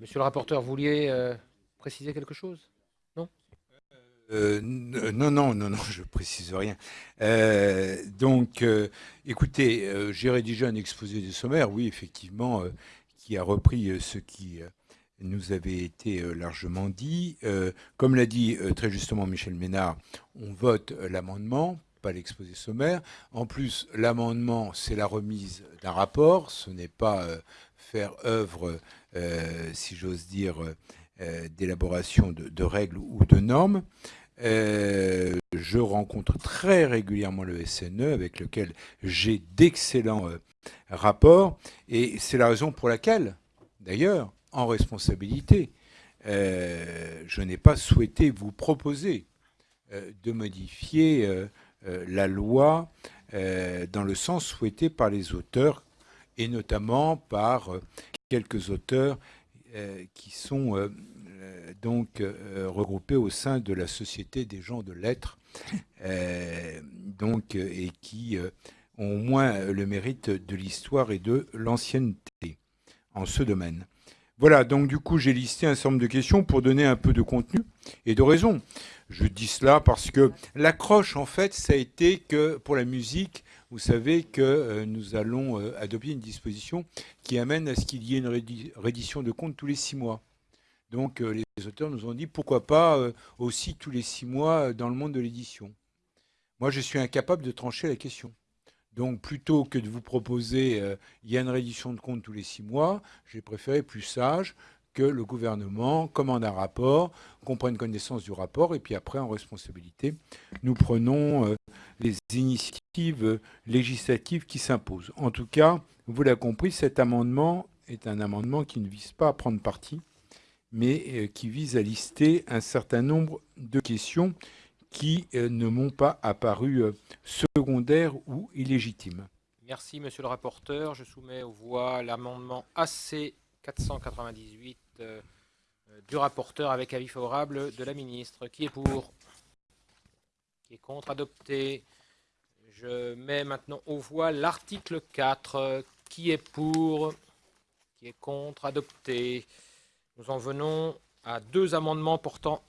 Monsieur le rapporteur, vous vouliez euh, préciser quelque chose? Non? Euh, non, non, non, non, je précise rien. Euh, donc, écoutez, j'ai rédigé un exposé des sommaires, oui, effectivement, qui a repris ce qui nous avait été largement dit. comme l'a dit très justement Michel Ménard, on vote l'amendement, pas l'exposé sommaire. En plus, l'amendement, c'est la remise d'un rapport, ce n'est pas faire œuvre, euh, si j'ose dire, euh, d'élaboration de, règles ou de normes. Euh, je rencontre très régulièrement le SNE avec lequel j'ai d'excellents rapports et c'est la raison pour laquelle, d'ailleurs, en responsabilité, je n'ai pas souhaité vous proposer de modifier la loi dans le sens souhaité par les auteurs et notamment par euh, quelques auteurs euh, qui sont euh, donc regroupés au sein de la Société des gens de lettres, donc, et qui ont au moins le mérite de l'histoire et de l'ancienneté en ce domaine. Voilà, donc du coup, j'ai listé un certain nombre de questions pour donner un peu de contenu et de raison. Je dis cela parce que l'accroche, en fait, ça a été que pour la musique, vous savez que euh, nous allons euh, adopter une disposition qui amène à ce qu'il y ait une reddition de comptes tous les six mois. Donc euh, les auteurs nous ont dit pourquoi pas aussi tous les six mois dans le monde de l'édition. Moi, je suis incapable de trancher la question. Donc plutôt que de vous proposer il y a une reddition de comptes tous les six mois, j'ai préféré plus sage que le gouvernement commande un rapport, qu'on prenne connaissance du rapport, et puis après, en responsabilité, nous prenons euh, les initiatives législatives qui s'imposent. En tout cas, vous l'avez compris, cet amendement est un amendement qui ne vise pas à prendre parti, mais euh, qui vise à lister un certain nombre de questions qui euh, ne m'ont pas apparu secondaires ou illégitimes. Merci, monsieur le rapporteur. Je soumets aux voix l'amendement AC 498 euh, du rapporteur avec avis favorable de la ministre. Qui est pour? Qui est contre? Adopté. Je mets maintenant aux voix l'article 4. Qui est pour? Qui est contre? Adopté. Nous en venons à deux amendements portant